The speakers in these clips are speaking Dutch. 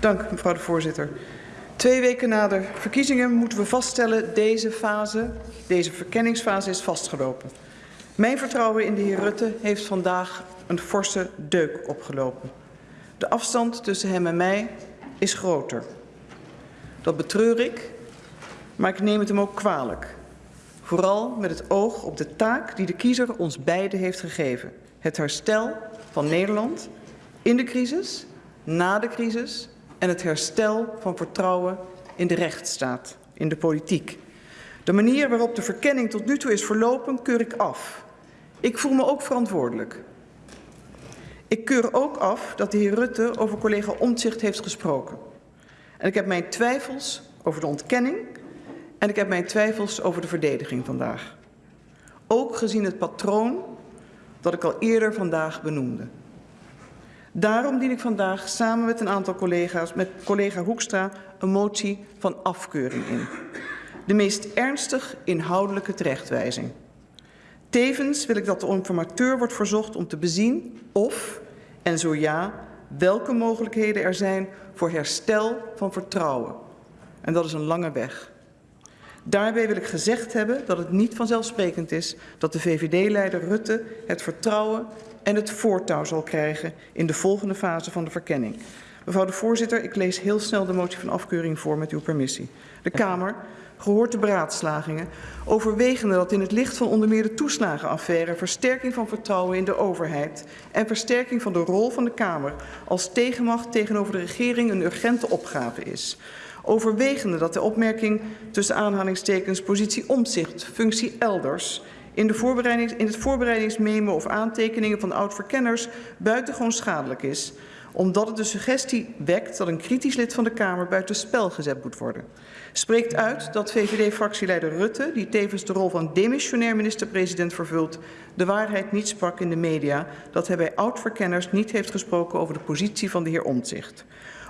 Dank, mevrouw de voorzitter. Twee weken na de verkiezingen moeten we vaststellen... deze fase, deze verkenningsfase is vastgelopen. Mijn vertrouwen in de heer Rutte heeft vandaag een forse deuk opgelopen. De afstand tussen hem en mij is groter. Dat betreur ik, maar ik neem het hem ook kwalijk. Vooral met het oog op de taak die de kiezer ons beiden heeft gegeven. Het herstel van Nederland in de crisis, na de crisis en het herstel van vertrouwen in de rechtsstaat, in de politiek. De manier waarop de verkenning tot nu toe is verlopen, keur ik af. Ik voel me ook verantwoordelijk. Ik keur ook af dat de heer Rutte over collega Omtzigt heeft gesproken. En ik heb mijn twijfels over de ontkenning en ik heb mijn twijfels over de verdediging vandaag. Ook gezien het patroon dat ik al eerder vandaag benoemde. Daarom dien ik vandaag samen met een aantal collega's, met collega Hoekstra, een motie van afkeuring in. De meest ernstig inhoudelijke terechtwijzing. Tevens wil ik dat de informateur wordt verzocht om te bezien of, en zo ja, welke mogelijkheden er zijn voor herstel van vertrouwen. En dat is een lange weg. Daarbij wil ik gezegd hebben dat het niet vanzelfsprekend is dat de VVD-leider Rutte het vertrouwen en het voortouw zal krijgen in de volgende fase van de verkenning. Mevrouw de voorzitter, ik lees heel snel de motie van afkeuring voor met uw permissie. De Kamer, gehoord de beraadslagingen, overwegende dat in het licht van onder meer de toeslagenaffaire versterking van vertrouwen in de overheid en versterking van de rol van de Kamer als tegenmacht tegenover de regering een urgente opgave is overwegende dat de opmerking tussen aanhalingstekens positie omzicht, functie elders in, de voorbereidings, in het voorbereidingsmemo of aantekeningen van oud-verkenners buitengewoon schadelijk is, omdat het de suggestie wekt dat een kritisch lid van de Kamer buitenspel gezet moet worden. Spreekt uit dat VVD-fractieleider Rutte, die tevens de rol van demissionair minister-president vervult, de waarheid niet sprak in de media, dat hij bij oud-verkenners niet heeft gesproken over de positie van de heer Omtzigt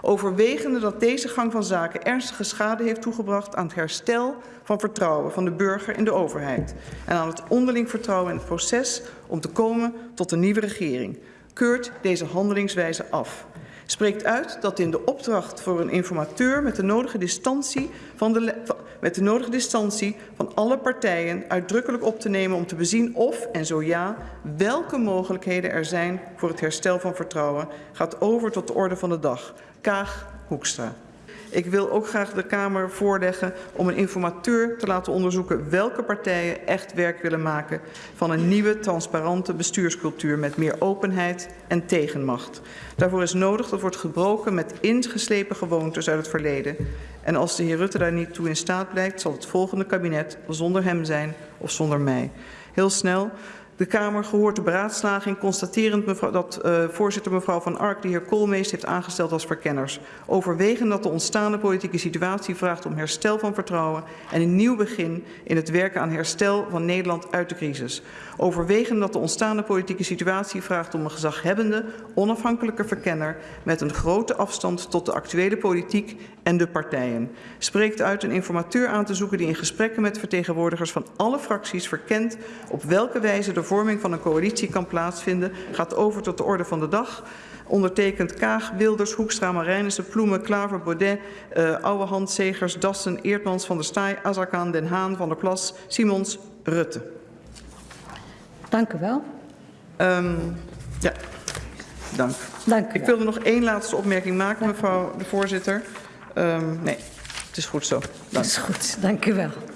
overwegende dat deze gang van zaken ernstige schade heeft toegebracht aan het herstel van vertrouwen van de burger in de overheid en aan het onderling vertrouwen in het proces om te komen tot een nieuwe regering, keurt deze handelingswijze af. Spreekt uit dat in de opdracht voor een informateur met de nodige distantie van de, met de nodige distantie van alle partijen uitdrukkelijk op te nemen om te bezien of, en zo ja, welke mogelijkheden er zijn voor het herstel van vertrouwen, gaat over tot de orde van de dag. Kaag Hoekstra. Ik wil ook graag de Kamer voorleggen om een informateur te laten onderzoeken welke partijen echt werk willen maken van een nieuwe transparante bestuurscultuur met meer openheid en tegenmacht. Daarvoor is nodig dat wordt gebroken met ingeslepen gewoontes uit het verleden. En als de heer Rutte daar niet toe in staat blijkt, zal het volgende kabinet zonder hem zijn of zonder mij. Heel snel. De Kamer gehoord de beraadslaging, constaterend mevrouw, dat uh, voorzitter mevrouw Van Ark de heer Koolmeest heeft aangesteld als verkenners. Overwegend dat de ontstaande politieke situatie vraagt om herstel van vertrouwen en een nieuw begin in het werken aan herstel van Nederland uit de crisis. Overwegend dat de ontstaande politieke situatie vraagt om een gezaghebbende, onafhankelijke verkenner met een grote afstand tot de actuele politiek en de partijen. Spreekt uit een informateur aan te zoeken die in gesprekken met vertegenwoordigers van alle fracties verkent op welke wijze de vorming van een coalitie kan plaatsvinden, gaat over tot de orde van de dag. Ondertekend Kaag, Wilders, Hoekstra, Marijnissen, Ploemen, Klaver, Baudet, uh, Ouwehand, Segers, Dassen, Eertmans, Van der Staaij, Azarkan, Den Haan, Van der Plas, Simons, Rutte. Dank u wel. Um, ja, dank. Dank u Ik wilde nog één laatste opmerking maken, mevrouw de voorzitter. Um, nee, het is goed zo. Dank. Dat is goed, dank u wel.